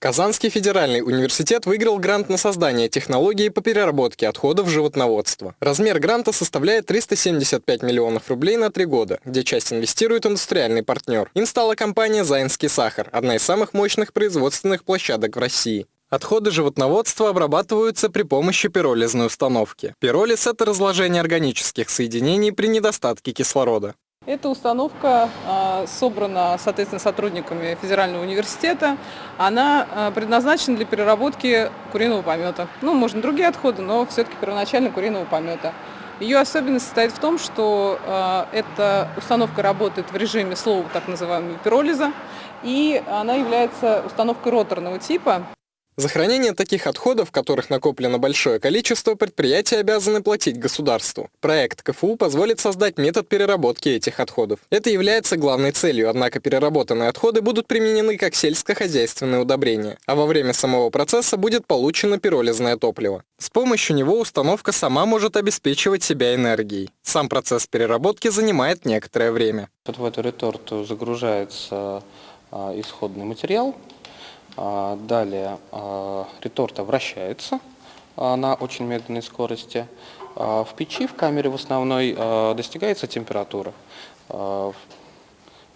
Казанский федеральный университет выиграл грант на создание технологии по переработке отходов животноводства. Размер гранта составляет 375 миллионов рублей на три года, где часть инвестирует индустриальный партнер. Им стала компания «Заинский сахар», одна из самых мощных производственных площадок в России. Отходы животноводства обрабатываются при помощи пиролизной установки. Пиролиз – это разложение органических соединений при недостатке кислорода. Эта установка а, собрана, соответственно, сотрудниками Федерального университета. Она а, предназначена для переработки куриного помета. Ну, можно другие отходы, но все-таки первоначально куриного помета. Ее особенность состоит в том, что э, эта установка работает в режиме слова так называемого пиролиза, и она является установкой роторного типа. За хранение таких отходов, которых накоплено большое количество, предприятия обязаны платить государству. Проект КФУ позволит создать метод переработки этих отходов. Это является главной целью, однако переработанные отходы будут применены как сельскохозяйственные удобрения, а во время самого процесса будет получено пиролизное топливо. С помощью него установка сама может обеспечивать себя энергией. Сам процесс переработки занимает некоторое время. Вот в эту реторту загружается а, исходный материал, далее а, реторта вращается а, на очень медленной скорости. В печи, в камере в основной, достигается температура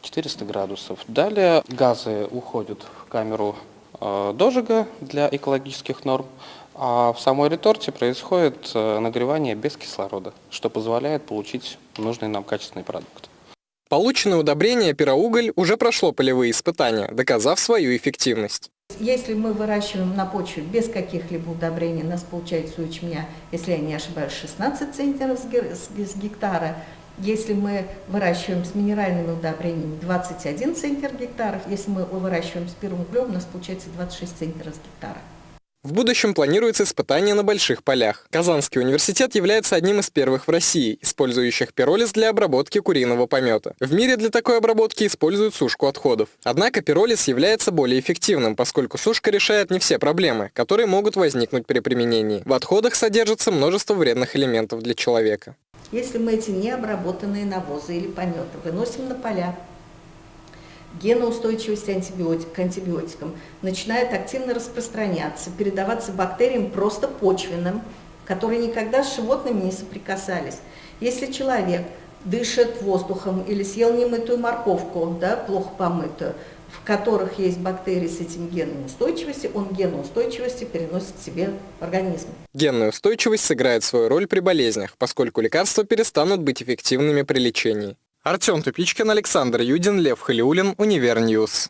400 градусов. Далее газы уходят в камеру дожига для экологических норм, а в самой реторте происходит нагревание без кислорода, что позволяет получить нужный нам качественный продукт. Полученное удобрение пироуголь уже прошло полевые испытания, доказав свою эффективность. Если мы выращиваем на почве без каких-либо удобрений, у нас получается у ячменя, если я не ошибаюсь, 16 центнеров с гектара. Если мы выращиваем с минеральными удобрениями, 21 центнер гектаров. Если мы выращиваем с первым углем, у нас получается 26 центнеров с гектара. В будущем планируется испытание на больших полях. Казанский университет является одним из первых в России, использующих пиролиз для обработки куриного помета. В мире для такой обработки используют сушку отходов. Однако пиролиз является более эффективным, поскольку сушка решает не все проблемы, которые могут возникнуть при применении. В отходах содержится множество вредных элементов для человека. Если мы эти необработанные навозы или пометы выносим на поля, геноустойчивость антибиотик, к антибиотикам начинает активно распространяться, передаваться бактериям просто почвенным, которые никогда с животными не соприкасались. Если человек дышит воздухом или съел немытую морковку, да, плохо помытую, в которых есть бактерии с этим геном устойчивости, он ген устойчивости переносит себе в организм. Генная устойчивость сыграет свою роль при болезнях, поскольку лекарства перестанут быть эффективными при лечении. Артем Тупичкин, Александр Юдин, Лев Халиулин, Универньюз.